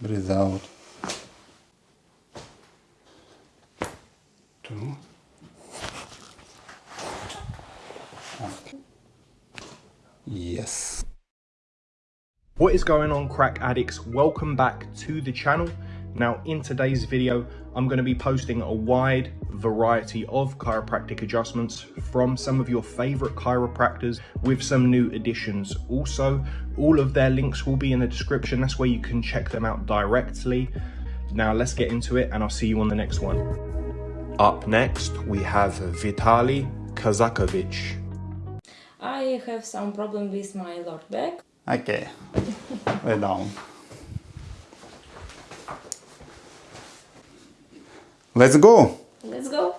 breathe out. Two. Yes. What is going on crack addicts? Welcome back to the channel. Now in today's video, I'm going to be posting a wide variety of chiropractic adjustments from some of your favorite chiropractors with some new additions. Also, all of their links will be in the description. That's where you can check them out directly. Now let's get into it and I'll see you on the next one. Up next, we have Vitali Kazakevich. I have some problem with my lower back. Okay. Lay down. Let's go. Let's go.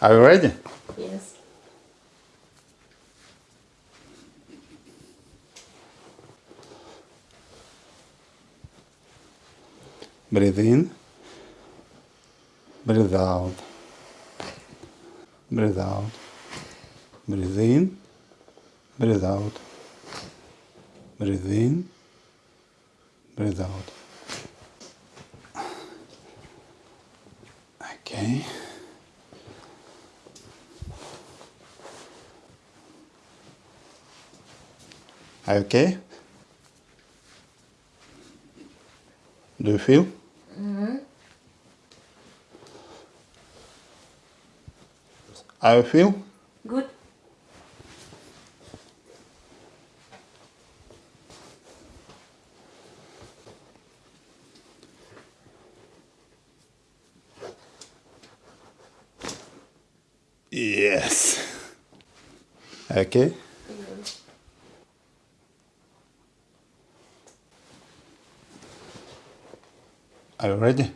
Are you ready? Yes. Breathe in. Breathe out. Breathe out. Breathe in. Breathe out. Breathe in. Breathe out. Okay. Are you okay? Do you feel? Mm-hmm. How you feel? Good. Yes. Okay. Are you ready?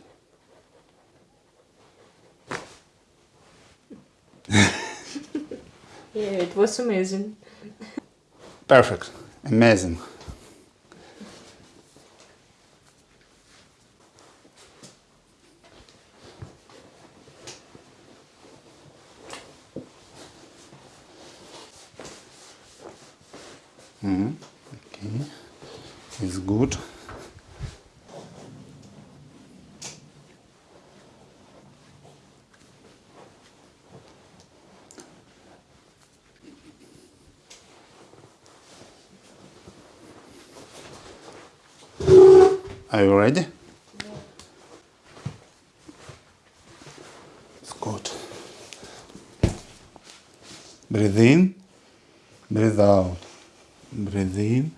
Yeah, it was amazing. Perfect. Amazing. Mhm. Okay. It's good. Are you ready? It's good. Breathe in, breathe out. Breathe in,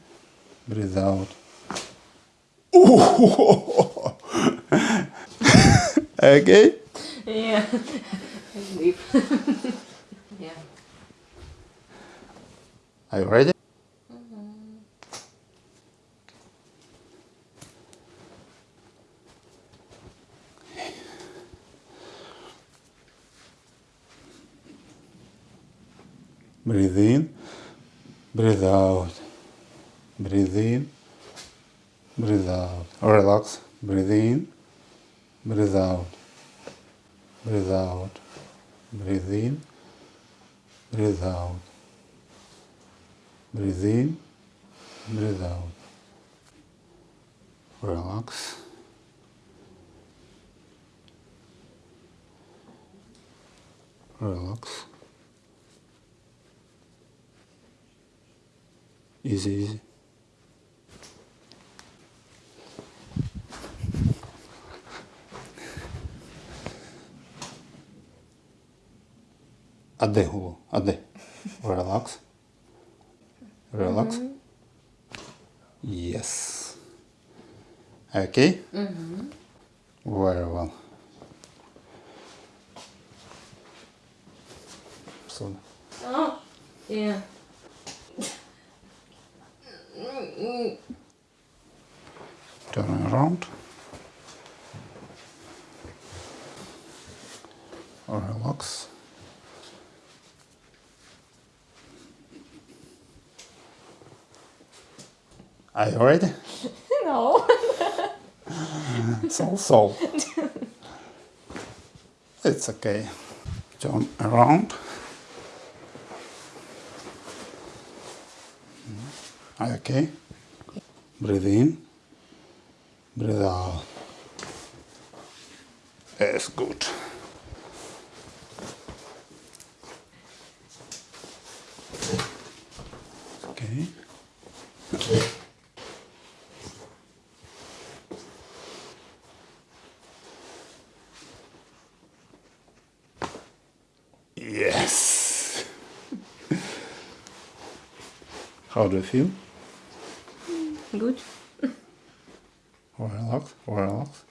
breathe out. okay? Yeah. Sleep. yeah. Are you ready? Breathe in, breathe out. Breathe in, breathe out. Relax. Breathe in, breathe out. Breathe out. Breathe in, breathe out. Breathe in, breathe out. Relax. Relax. Easy, easy. А де голову? А де? Relax. Relax. Yes. Okay? Very well. So, Oh. Yeah. turn around. Relax. Are you ready? No. So, so. It's okay. Turn around. Are you okay? Breathe in. Breathe out. That's good. Okay. Yes. How do you feel? Good. Relax, relax.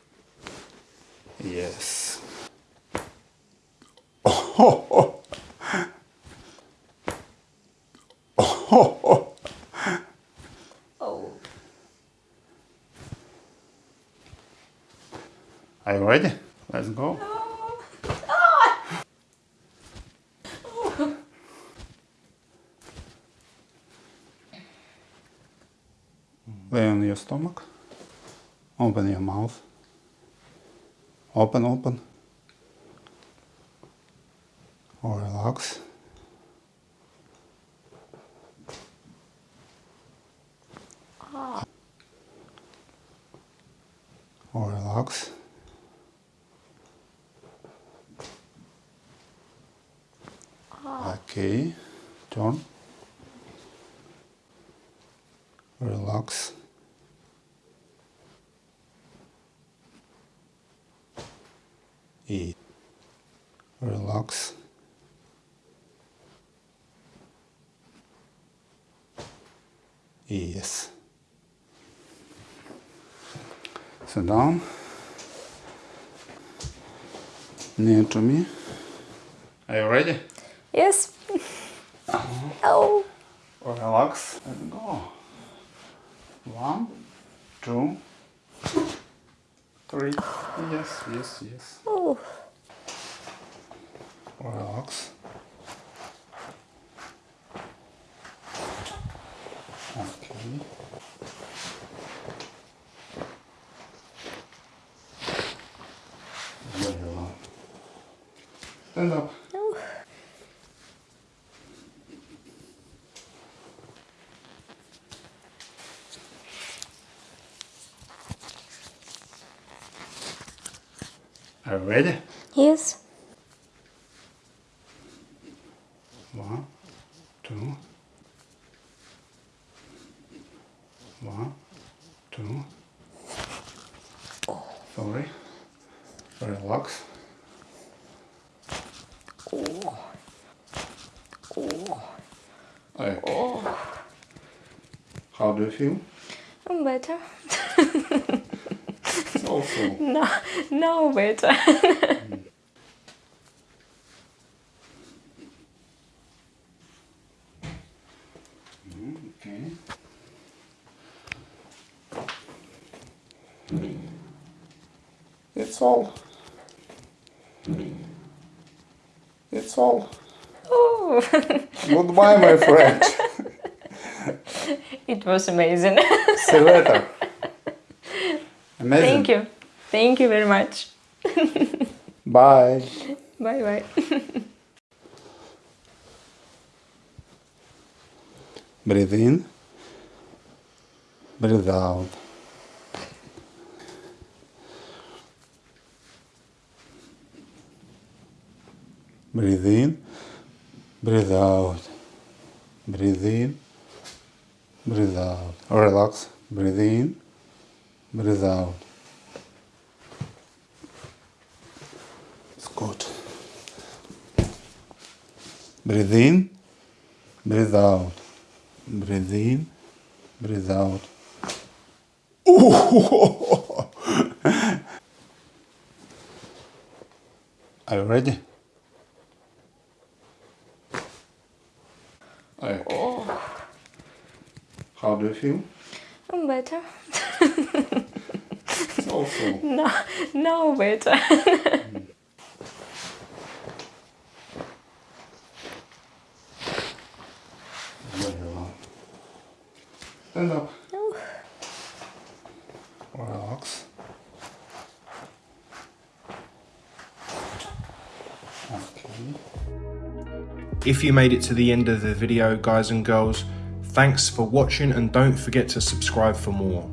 Yes. Oh, Oh. Are you ready? Let's go. Lay on your stomach. Open your mouth. Open, open. Or relax. Or relax. Okay, turn. Relax. Relax. Yes. Sit down. Near to me. Are you ready? Yes. Uh-huh. Oh. Relax and go. One, two, three. Yes, yes, yes. Oh. Relax. Okay. Very well. Stand up. Oh. Are you ready? Yes. One, two. One, two. Sorry. Relax. Oh. Okay. Oh. How do you feel? I'm better. Also. No, no better. Okay. It's all. It's all. oh. Goodbye, my friend. it was amazing. See you later. Amazing. Thank you. Thank you very much. Bye. Bye bye. Breathe in. Breathe out. Breathe in. Breathe out. Breathe in. Breathe out. Relax. Breathe in. Breathe out. It's good. Breathe in. Breathe out. Breathe in. Breathe out. Are you ready? Okay. Oh. How do you feel? I'm better. Also. No, no better. Very well. Stand up. Relax. Okay. If you made it to the end of the video, guys and girls, thanks for watching and don't forget to subscribe for more.